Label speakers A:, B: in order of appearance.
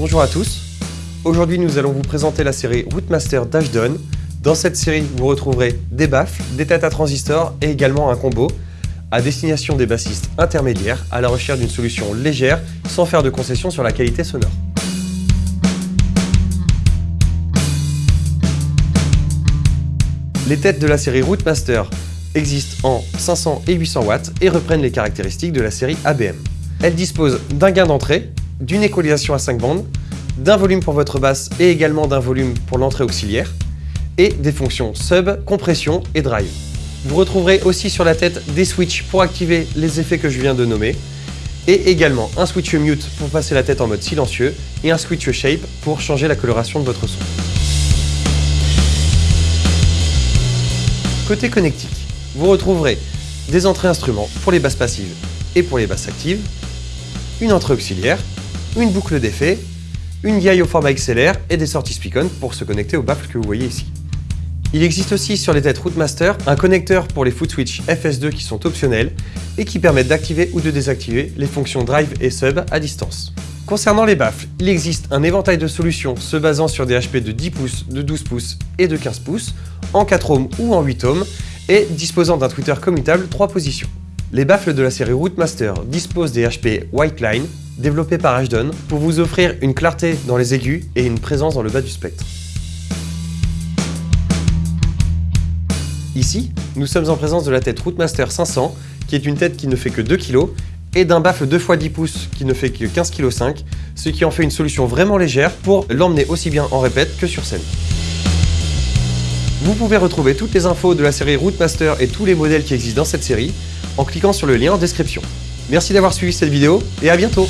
A: Bonjour à tous, aujourd'hui nous allons vous présenter la série Rootmaster d'Ashton. Dans cette série, vous retrouverez des baffles, des têtes à transistors et également un combo à destination des bassistes intermédiaires à la recherche d'une solution légère sans faire de concessions sur la qualité sonore. Les têtes de la série Rootmaster existent en 500 et 800 watts et reprennent les caractéristiques de la série ABM. Elles disposent d'un gain d'entrée, d'une équalisation à 5 bandes, d'un volume pour votre basse et également d'un volume pour l'entrée auxiliaire, et des fonctions sub, compression et drive. Vous retrouverez aussi sur la tête des switches pour activer les effets que je viens de nommer, et également un switch mute pour passer la tête en mode silencieux, et un switch shape pour changer la coloration de votre son. Côté connectique, vous retrouverez des entrées instruments pour les basses passives et pour les basses actives, une entrée auxiliaire, une boucle d'effet, une guille au format XLR et des sorties speak-on pour se connecter au baffle que vous voyez ici. Il existe aussi sur les têtes Rootmaster un connecteur pour les foot switch FS2 qui sont optionnels et qui permettent d'activer ou de désactiver les fonctions drive et sub à distance. Concernant les baffles, il existe un éventail de solutions se basant sur des HP de 10 pouces, de 12 pouces et de 15 pouces, en 4 ohms ou en 8 ohms, et disposant d'un tweeter commutable 3 positions. Les baffles de la série Rootmaster disposent des HP White Line, développés par Ashton, pour vous offrir une clarté dans les aigus et une présence dans le bas du spectre. Ici, nous sommes en présence de la tête Rootmaster 500, qui est une tête qui ne fait que 2 kg, et d'un baffle 2x10 pouces qui ne fait que 15 kg 5, ce qui en fait une solution vraiment légère pour l'emmener aussi bien en répète que sur scène. Vous pouvez retrouver toutes les infos de la série Rootmaster et tous les modèles qui existent dans cette série en cliquant sur le lien en description. Merci d'avoir suivi cette vidéo et à bientôt